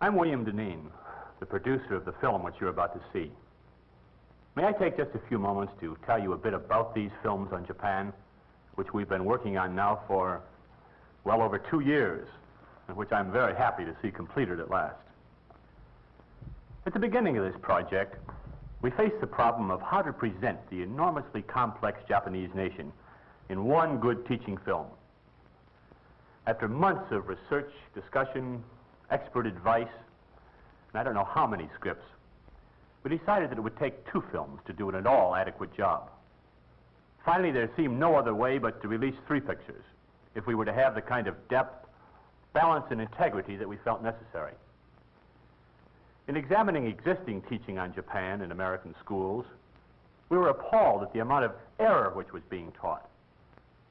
I'm William Deneen, the producer of the film which you're about to see. May I take just a few moments to tell you a bit about these films on Japan, which we've been working on now for well over two years, and which I'm very happy to see completed at last. At the beginning of this project, we faced the problem of how to present the enormously complex Japanese nation in one good teaching film. After months of research, discussion, expert advice, and I don't know how many scripts, we decided that it would take two films to do an at all adequate job. Finally, there seemed no other way but to release three pictures if we were to have the kind of depth, balance, and integrity that we felt necessary. In examining existing teaching on Japan in American schools, we were appalled at the amount of error which was being taught,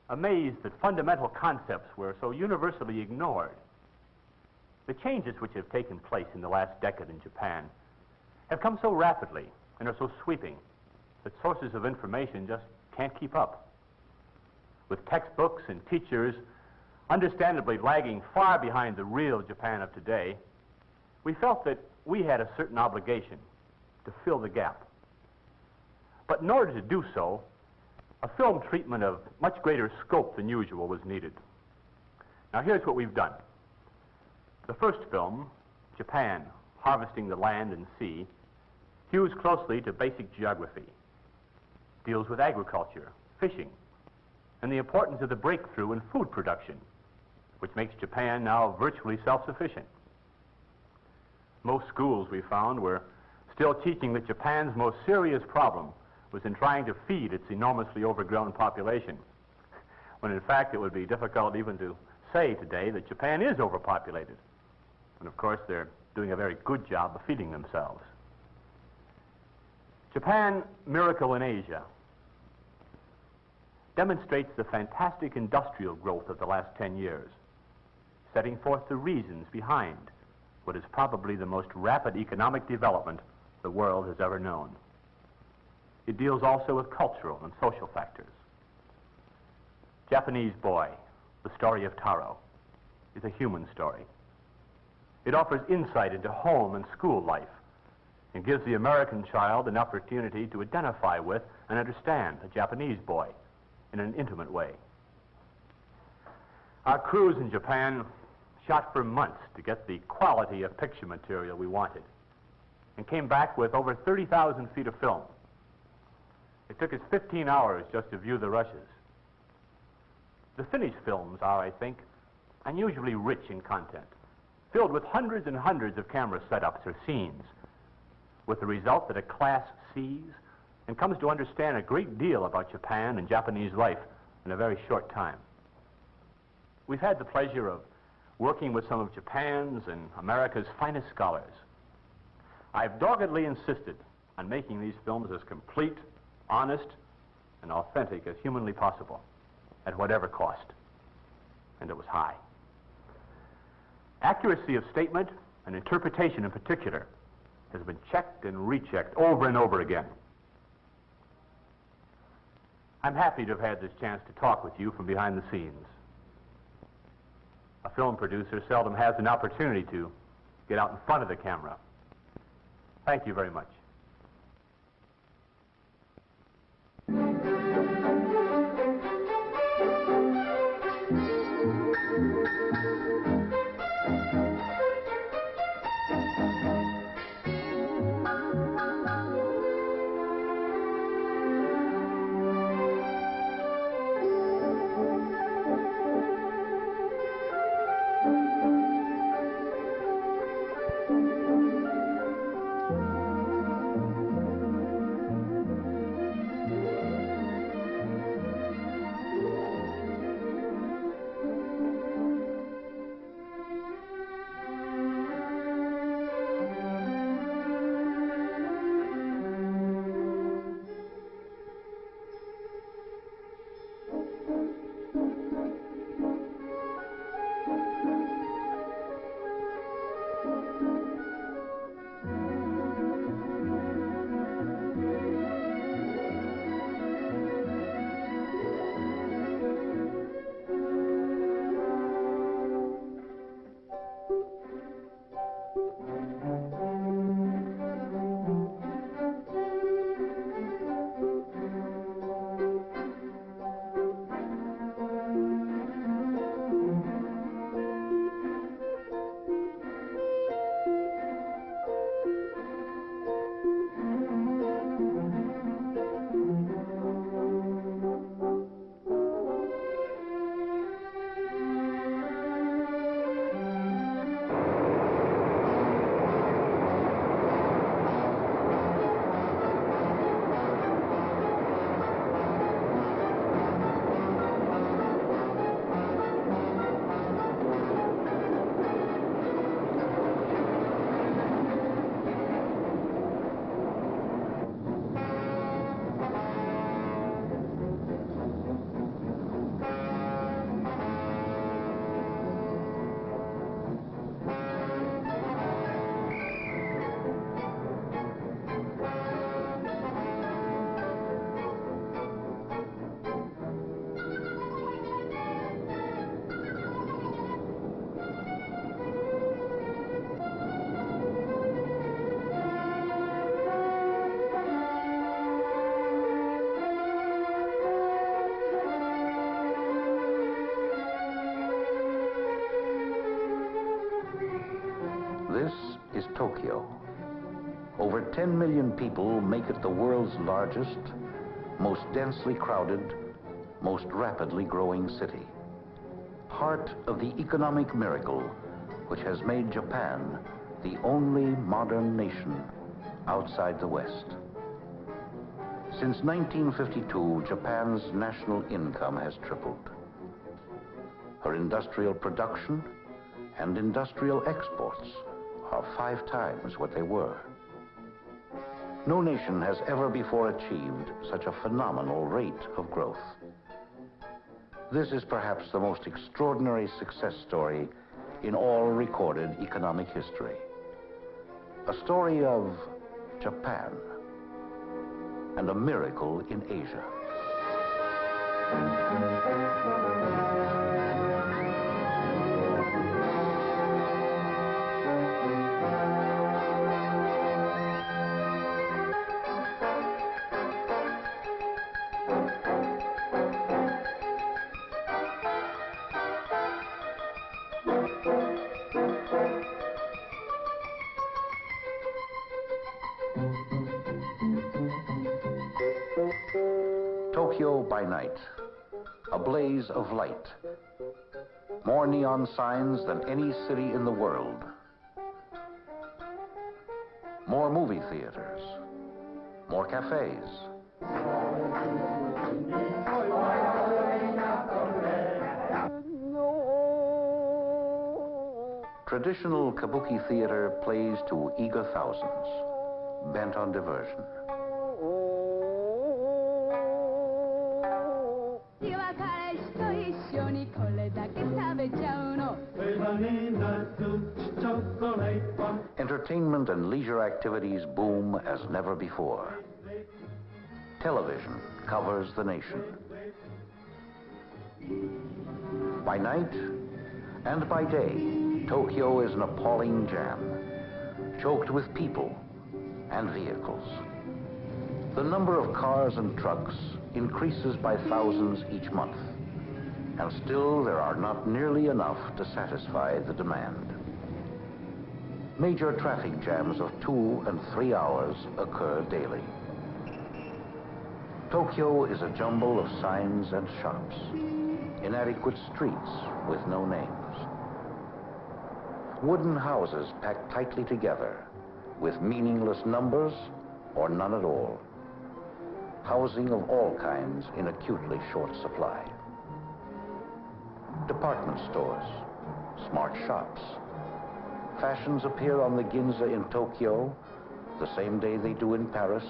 amazed that fundamental concepts were so universally ignored. The changes which have taken place in the last decade in Japan have come so rapidly and are so sweeping that sources of information just can't keep up. With textbooks and teachers understandably lagging far behind the real Japan of today, we felt that we had a certain obligation to fill the gap. But in order to do so, a film treatment of much greater scope than usual was needed. Now here's what we've done. The first film, Japan, Harvesting the Land and Sea, hews closely to basic geography, deals with agriculture, fishing, and the importance of the breakthrough in food production, which makes Japan now virtually self-sufficient. Most schools, we found, were still teaching that Japan's most serious problem was in trying to feed its enormously overgrown population, when in fact it would be difficult even to say today that Japan is overpopulated. And of course, they're doing a very good job of feeding themselves. Japan, Miracle in Asia, demonstrates the fantastic industrial growth of the last 10 years, setting forth the reasons behind what is probably the most rapid economic development the world has ever known. It deals also with cultural and social factors. Japanese Boy, the story of Taro, is a human story. It offers insight into home and school life and gives the American child an opportunity to identify with and understand a Japanese boy in an intimate way. Our crews in Japan shot for months to get the quality of picture material we wanted and came back with over 30,000 feet of film. It took us 15 hours just to view the rushes. The finished films are, I think, unusually rich in content filled with hundreds and hundreds of camera setups or scenes, with the result that a class sees and comes to understand a great deal about Japan and Japanese life in a very short time. We've had the pleasure of working with some of Japan's and America's finest scholars. I've doggedly insisted on making these films as complete, honest, and authentic as humanly possible, at whatever cost. And it was high. Accuracy of statement and interpretation in particular has been checked and rechecked over and over again. I'm happy to have had this chance to talk with you from behind the scenes. A film producer seldom has an opportunity to get out in front of the camera. Thank you very much. 10 million people make it the world's largest, most densely crowded, most rapidly growing city. Heart of the economic miracle which has made Japan the only modern nation outside the West. Since 1952, Japan's national income has tripled. Her industrial production and industrial exports are five times what they were. No nation has ever before achieved such a phenomenal rate of growth. This is perhaps the most extraordinary success story in all recorded economic history. A story of Japan and a miracle in Asia. Blaze of light. More neon signs than any city in the world. More movie theaters. More cafes. Traditional kabuki theater plays to eager thousands, bent on diversion. Entertainment and leisure activities boom as never before. Television covers the nation. By night and by day, Tokyo is an appalling jam, choked with people and vehicles. The number of cars and trucks increases by thousands each month and still there are not nearly enough to satisfy the demand. Major traffic jams of two and three hours occur daily. Tokyo is a jumble of signs and shops, inadequate streets with no names. Wooden houses packed tightly together with meaningless numbers or none at all. Housing of all kinds in acutely short supply. Department stores, smart shops. Fashions appear on the Ginza in Tokyo the same day they do in Paris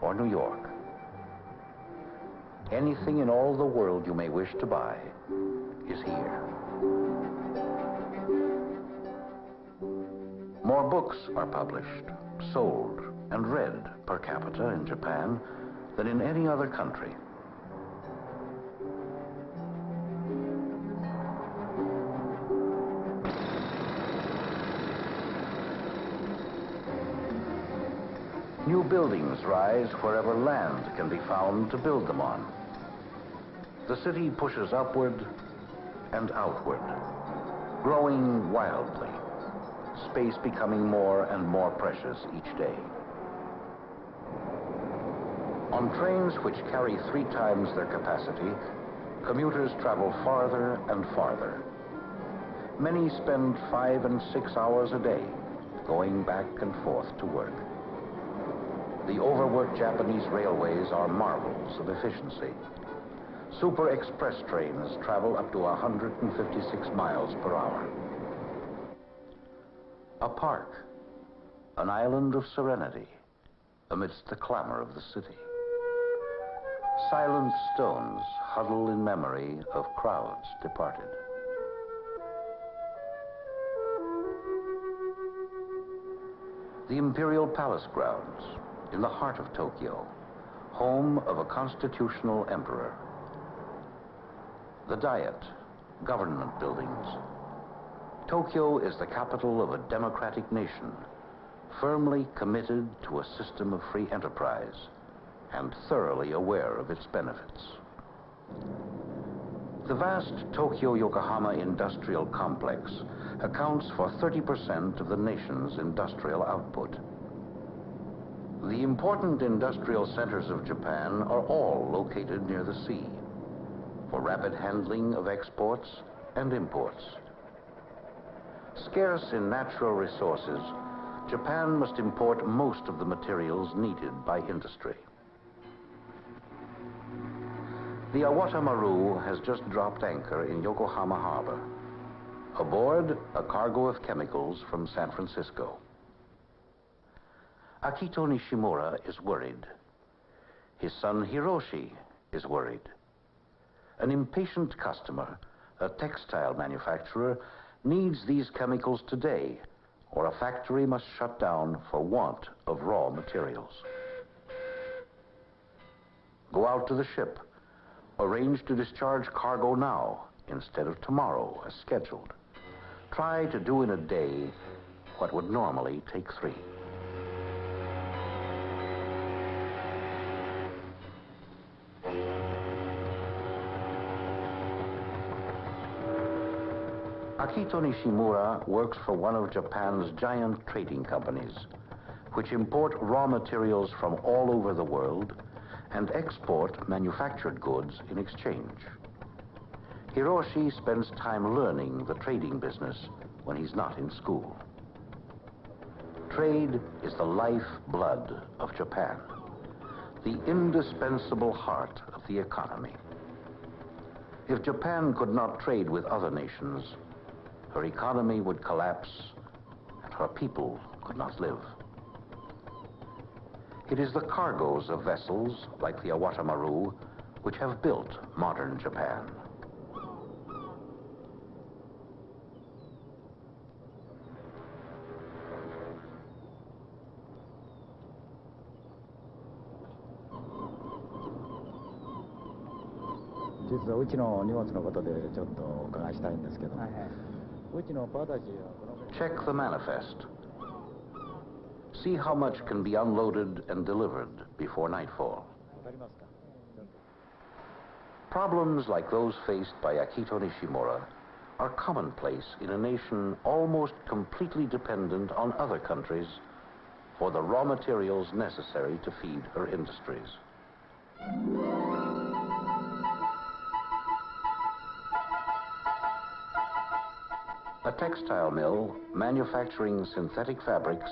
or New York. Anything in all the world you may wish to buy is here. More books are published, sold, and read per capita in Japan than in any other country. New buildings rise wherever land can be found to build them on. The city pushes upward and outward, growing wildly, space becoming more and more precious each day. On trains which carry three times their capacity, commuters travel farther and farther. Many spend five and six hours a day going back and forth to work. The overworked Japanese railways are marvels of efficiency. Super express trains travel up to 156 miles per hour. A park, an island of serenity amidst the clamor of the city. Silent stones huddle in memory of crowds departed. The Imperial Palace grounds in the heart of Tokyo, home of a constitutional emperor. The Diet, government buildings. Tokyo is the capital of a democratic nation, firmly committed to a system of free enterprise and thoroughly aware of its benefits. The vast Tokyo-Yokohama industrial complex accounts for 30% of the nation's industrial output. The important industrial centers of Japan are all located near the sea for rapid handling of exports and imports. Scarce in natural resources, Japan must import most of the materials needed by industry. The Awata Maru has just dropped anchor in Yokohama Harbor. Aboard, a cargo of chemicals from San Francisco. Akito Nishimura is worried. His son Hiroshi is worried. An impatient customer, a textile manufacturer, needs these chemicals today, or a factory must shut down for want of raw materials. Go out to the ship. Arrange to discharge cargo now instead of tomorrow as scheduled. Try to do in a day what would normally take three. Akito Nishimura works for one of Japan's giant trading companies, which import raw materials from all over the world and export manufactured goods in exchange. Hiroshi spends time learning the trading business when he's not in school. Trade is the lifeblood of Japan, the indispensable heart of the economy. If Japan could not trade with other nations, her economy would collapse and her people could not live. It is the cargoes of vessels like the Awata Maru which have built modern Japan. Check the manifest. See how much can be unloaded and delivered before nightfall. Problems like those faced by Akito Nishimura are commonplace in a nation almost completely dependent on other countries for the raw materials necessary to feed her industries. A textile mill manufacturing synthetic fabrics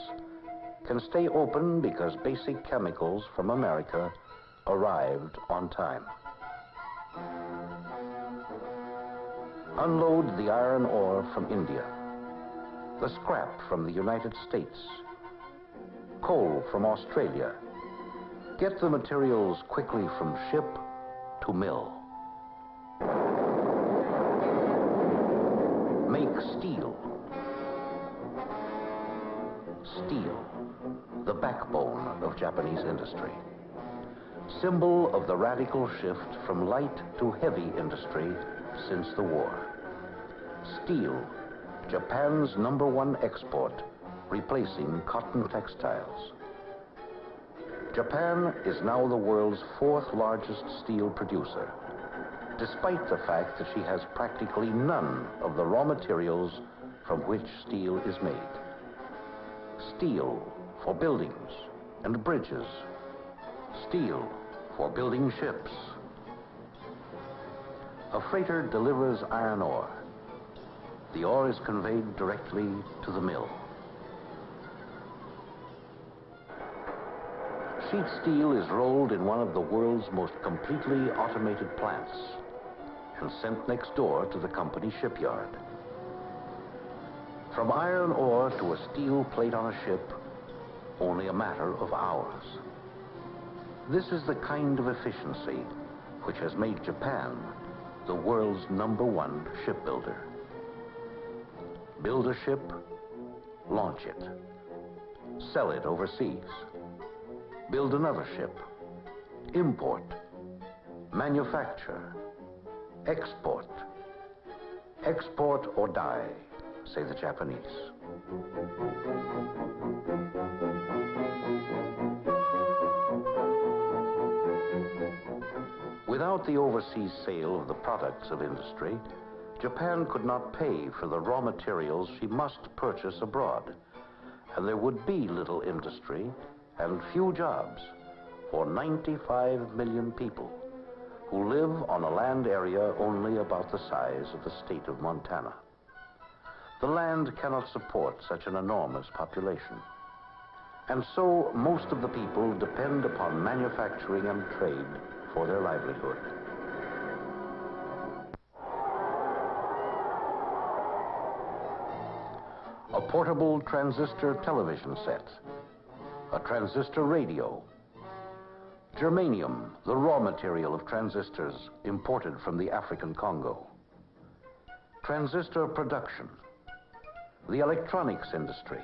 can stay open because basic chemicals from America arrived on time. Unload the iron ore from India, the scrap from the United States, coal from Australia. Get the materials quickly from ship to mill. Steel. Steel, the backbone of Japanese industry. Symbol of the radical shift from light to heavy industry since the war. Steel, Japan's number one export, replacing cotton textiles. Japan is now the world's fourth largest steel producer despite the fact that she has practically none of the raw materials from which steel is made. Steel for buildings and bridges. Steel for building ships. A freighter delivers iron ore. The ore is conveyed directly to the mill. Sheet steel is rolled in one of the world's most completely automated plants and sent next door to the company shipyard. From iron ore to a steel plate on a ship, only a matter of hours. This is the kind of efficiency which has made Japan the world's number one shipbuilder. Build a ship, launch it, sell it overseas. Build another ship, import, manufacture, Export. Export or die, say the Japanese. Without the overseas sale of the products of industry, Japan could not pay for the raw materials she must purchase abroad, and there would be little industry and few jobs for 95 million people who live on a land area only about the size of the state of Montana. The land cannot support such an enormous population. And so most of the people depend upon manufacturing and trade for their livelihood. A portable transistor television set, a transistor radio, germanium, the raw material of transistors imported from the African Congo, transistor production, the electronics industry.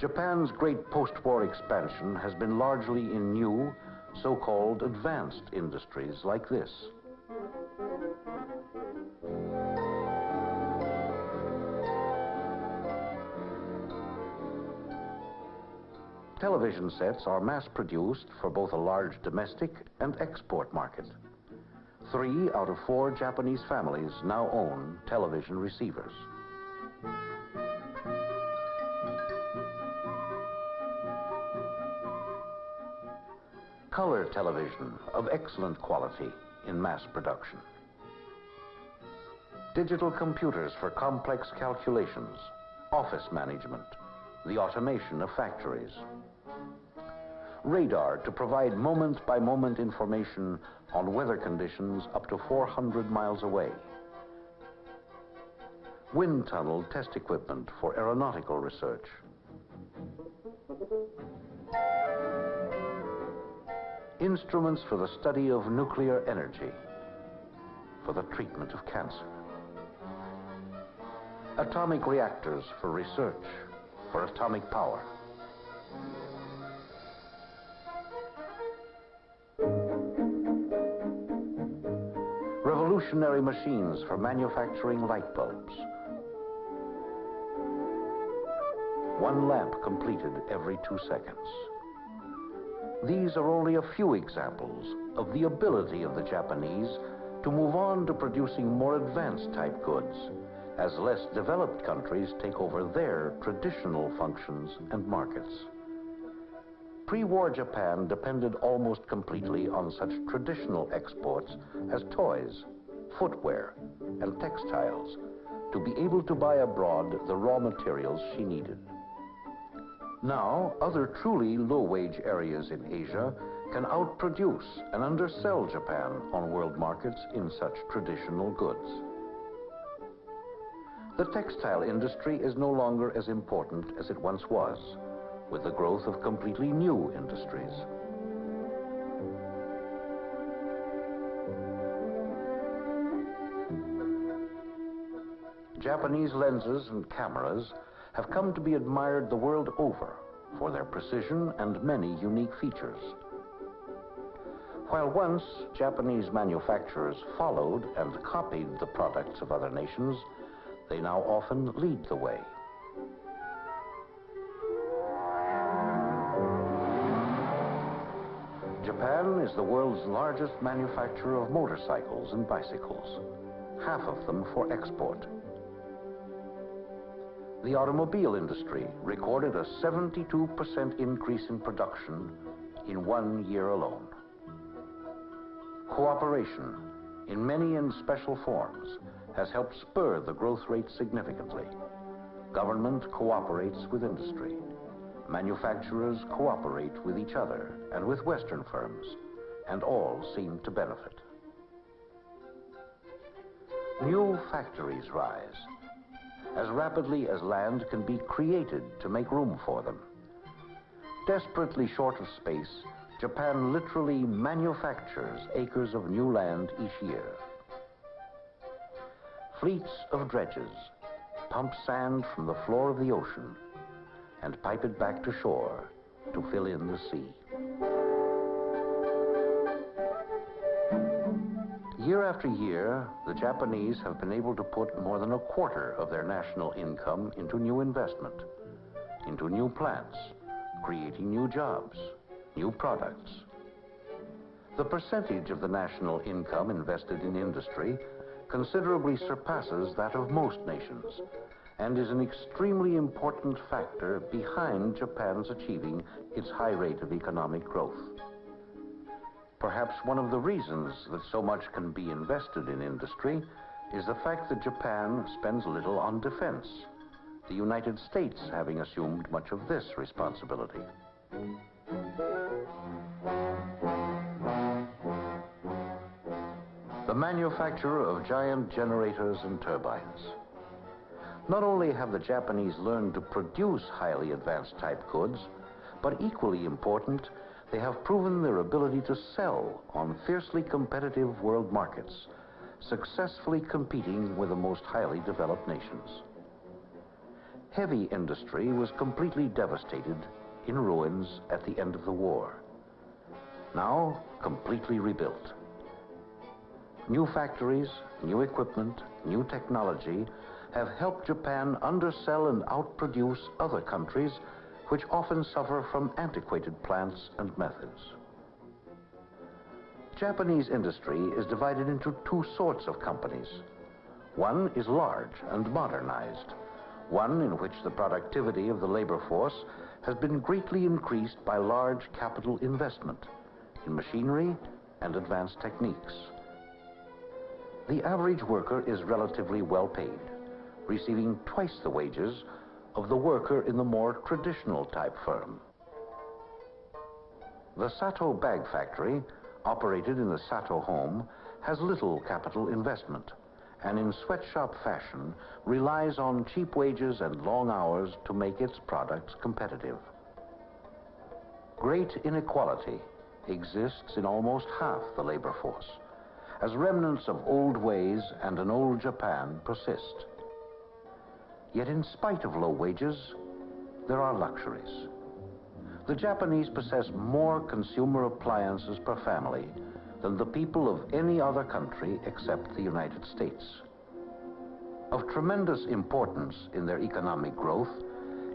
Japan's great post-war expansion has been largely in new, so-called advanced industries like this. Television sets are mass-produced for both a large domestic and export market. Three out of four Japanese families now own television receivers. Color television of excellent quality in mass production. Digital computers for complex calculations, office management, the automation of factories. Radar to provide moment-by-moment information on weather conditions up to 400 miles away. Wind tunnel test equipment for aeronautical research. Instruments for the study of nuclear energy, for the treatment of cancer. Atomic reactors for research, for atomic power. Revolutionary machines for manufacturing light bulbs. One lamp completed every two seconds. These are only a few examples of the ability of the Japanese to move on to producing more advanced type goods as less developed countries take over their traditional functions and markets. Pre-war Japan depended almost completely on such traditional exports as toys, footwear, and textiles to be able to buy abroad the raw materials she needed. Now, other truly low-wage areas in Asia can outproduce and undersell Japan on world markets in such traditional goods. The textile industry is no longer as important as it once was, with the growth of completely new industries. Japanese lenses and cameras have come to be admired the world over for their precision and many unique features. While once Japanese manufacturers followed and copied the products of other nations, they now often lead the way. Japan is the world's largest manufacturer of motorcycles and bicycles, half of them for export. The automobile industry recorded a 72% increase in production in one year alone. Cooperation, in many and special forms, has helped spur the growth rate significantly. Government cooperates with industry. Manufacturers cooperate with each other and with Western firms, and all seem to benefit. New factories rise as rapidly as land can be created to make room for them. Desperately short of space, Japan literally manufactures acres of new land each year. Fleets of dredges pump sand from the floor of the ocean and pipe it back to shore to fill in the sea. Year after year, the Japanese have been able to put more than a quarter of their national income into new investment, into new plants, creating new jobs, new products. The percentage of the national income invested in industry considerably surpasses that of most nations and is an extremely important factor behind Japan's achieving its high rate of economic growth. Perhaps one of the reasons that so much can be invested in industry is the fact that Japan spends little on defense, the United States having assumed much of this responsibility. The manufacture of giant generators and turbines. Not only have the Japanese learned to produce highly advanced type goods, but equally important, they have proven their ability to sell on fiercely competitive world markets, successfully competing with the most highly developed nations. Heavy industry was completely devastated, in ruins at the end of the war. Now, completely rebuilt. New factories, new equipment, new technology have helped Japan undersell and outproduce other countries which often suffer from antiquated plants and methods. Japanese industry is divided into two sorts of companies. One is large and modernized, one in which the productivity of the labor force has been greatly increased by large capital investment in machinery and advanced techniques. The average worker is relatively well paid, receiving twice the wages of the worker in the more traditional type firm. The Sato bag factory, operated in the Sato home, has little capital investment and in sweatshop fashion relies on cheap wages and long hours to make its products competitive. Great inequality exists in almost half the labor force as remnants of old ways and an old Japan persist. Yet in spite of low wages, there are luxuries. The Japanese possess more consumer appliances per family than the people of any other country except the United States. Of tremendous importance in their economic growth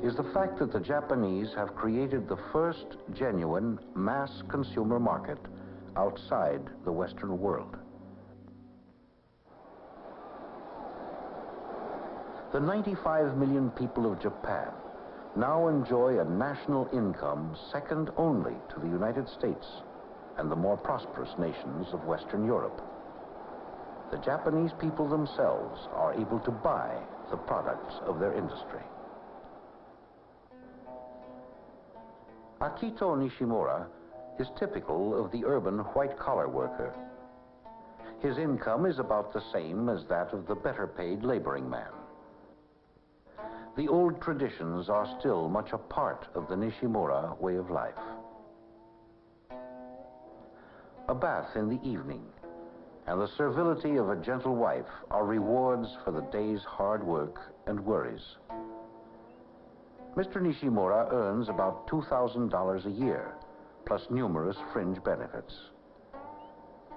is the fact that the Japanese have created the first genuine mass consumer market outside the Western world. The 95 million people of Japan now enjoy a national income second only to the United States and the more prosperous nations of Western Europe. The Japanese people themselves are able to buy the products of their industry. Akito Nishimura is typical of the urban white-collar worker. His income is about the same as that of the better-paid laboring man the old traditions are still much a part of the Nishimura way of life. A bath in the evening and the servility of a gentle wife are rewards for the day's hard work and worries. Mr. Nishimura earns about $2,000 a year, plus numerous fringe benefits.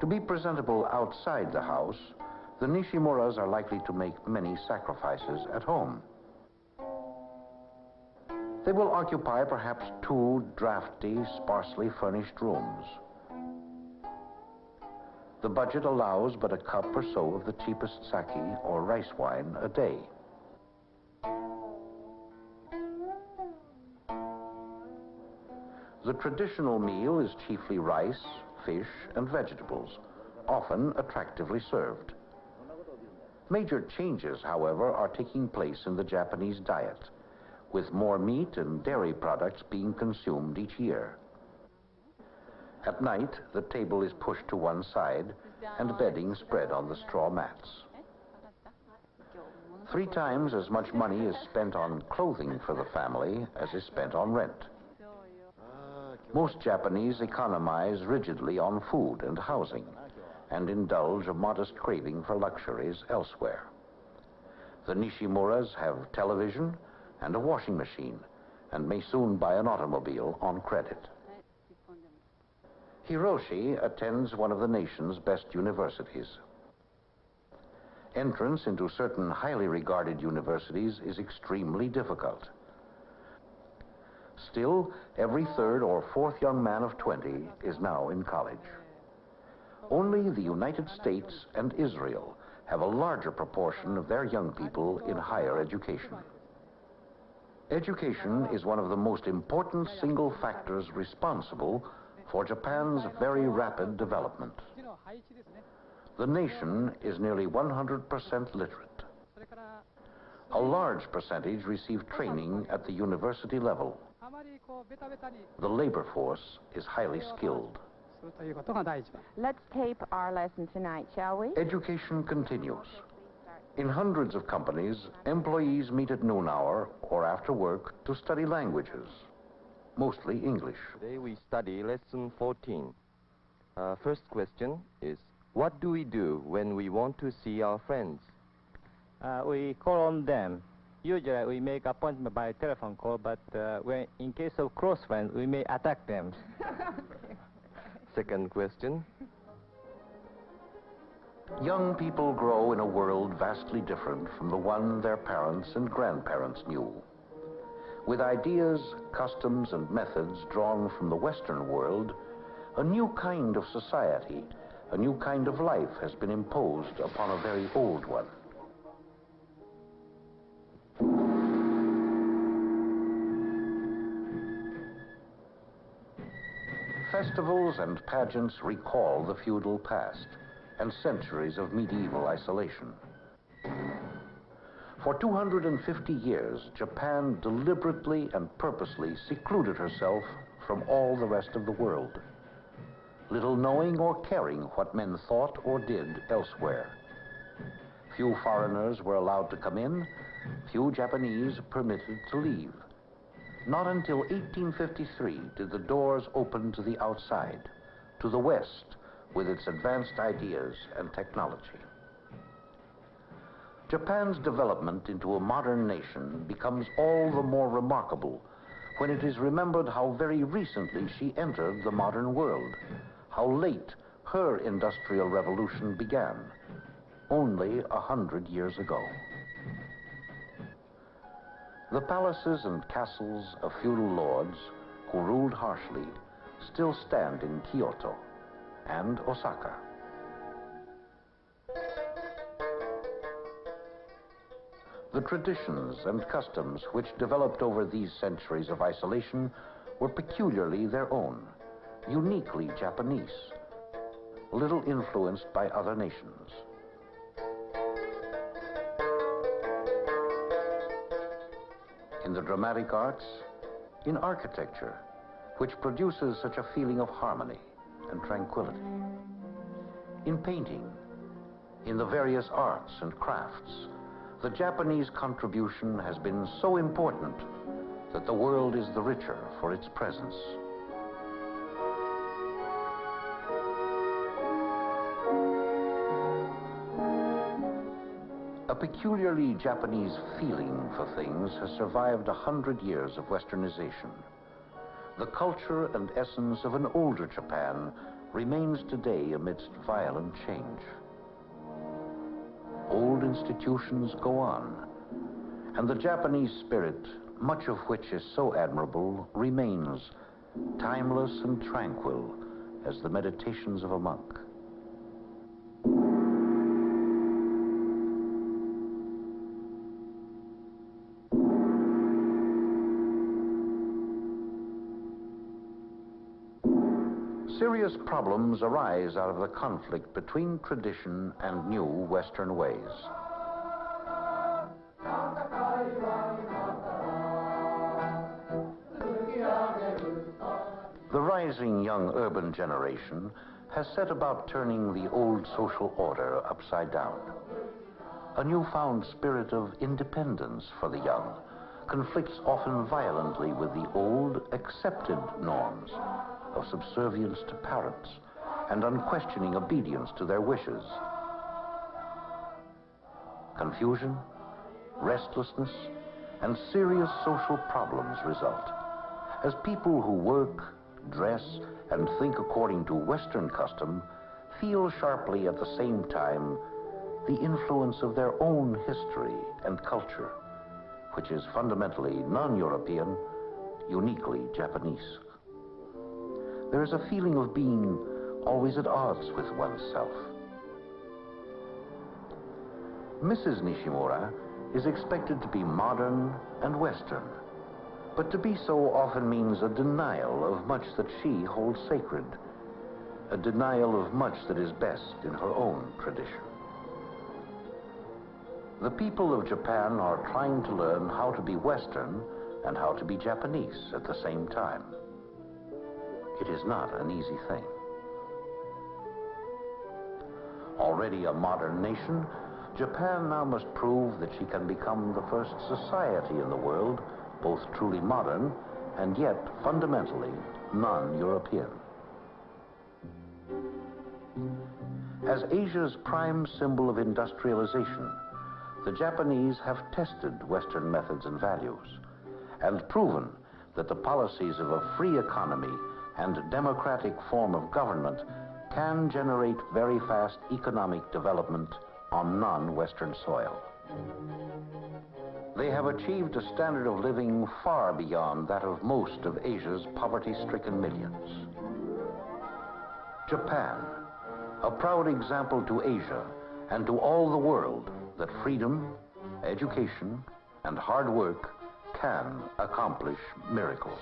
To be presentable outside the house, the Nishimuras are likely to make many sacrifices at home. They will occupy perhaps two drafty, sparsely furnished rooms. The budget allows but a cup or so of the cheapest sake or rice wine a day. The traditional meal is chiefly rice, fish, and vegetables, often attractively served. Major changes, however, are taking place in the Japanese diet with more meat and dairy products being consumed each year. At night, the table is pushed to one side and bedding spread on the straw mats. Three times as much money is spent on clothing for the family as is spent on rent. Most Japanese economize rigidly on food and housing and indulge a modest craving for luxuries elsewhere. The Nishimuras have television, and a washing machine and may soon buy an automobile on credit. Hiroshi attends one of the nation's best universities. Entrance into certain highly regarded universities is extremely difficult. Still, every third or fourth young man of 20 is now in college. Only the United States and Israel have a larger proportion of their young people in higher education. Education is one of the most important single factors responsible for Japan's very rapid development. The nation is nearly 100% literate. A large percentage receive training at the university level. The labor force is highly skilled. Let's tape our lesson tonight, shall we? Education continues. In hundreds of companies, employees meet at noon hour or after work to study languages, mostly English. Today we study lesson 14. Uh, first question is, what do we do when we want to see our friends? Uh, we call on them. Usually we make appointment by telephone call, but uh, when, in case of close friends, we may attack them. Second question, Young people grow in a world vastly different from the one their parents and grandparents knew. With ideas, customs, and methods drawn from the Western world, a new kind of society, a new kind of life has been imposed upon a very old one. Festivals and pageants recall the feudal past and centuries of medieval isolation. For 250 years, Japan deliberately and purposely secluded herself from all the rest of the world, little knowing or caring what men thought or did elsewhere. Few foreigners were allowed to come in, few Japanese permitted to leave. Not until 1853 did the doors open to the outside, to the West, with its advanced ideas and technology. Japan's development into a modern nation becomes all the more remarkable when it is remembered how very recently she entered the modern world, how late her industrial revolution began, only a hundred years ago. The palaces and castles of feudal lords who ruled harshly still stand in Kyoto and Osaka. The traditions and customs which developed over these centuries of isolation were peculiarly their own, uniquely Japanese, little influenced by other nations. In the dramatic arts, in architecture, which produces such a feeling of harmony and tranquility. In painting, in the various arts and crafts, the Japanese contribution has been so important that the world is the richer for its presence. A peculiarly Japanese feeling for things has survived a hundred years of westernization. The culture and essence of an older Japan remains today amidst violent change. Old institutions go on, and the Japanese spirit, much of which is so admirable, remains timeless and tranquil as the meditations of a monk. Serious problems arise out of the conflict between tradition and new Western ways. The rising young urban generation has set about turning the old social order upside down. A newfound spirit of independence for the young conflicts often violently with the old accepted norms of subservience to parents and unquestioning obedience to their wishes. Confusion, restlessness, and serious social problems result as people who work, dress, and think according to Western custom feel sharply at the same time the influence of their own history and culture, which is fundamentally non-European, uniquely Japanese. There is a feeling of being always at odds with oneself. Mrs. Nishimura is expected to be modern and Western, but to be so often means a denial of much that she holds sacred, a denial of much that is best in her own tradition. The people of Japan are trying to learn how to be Western and how to be Japanese at the same time. It is not an easy thing. Already a modern nation, Japan now must prove that she can become the first society in the world, both truly modern and yet fundamentally non-European. As Asia's prime symbol of industrialization, the Japanese have tested Western methods and values and proven that the policies of a free economy and democratic form of government can generate very fast economic development on non-Western soil. They have achieved a standard of living far beyond that of most of Asia's poverty-stricken millions. Japan, a proud example to Asia and to all the world that freedom, education, and hard work can accomplish miracles.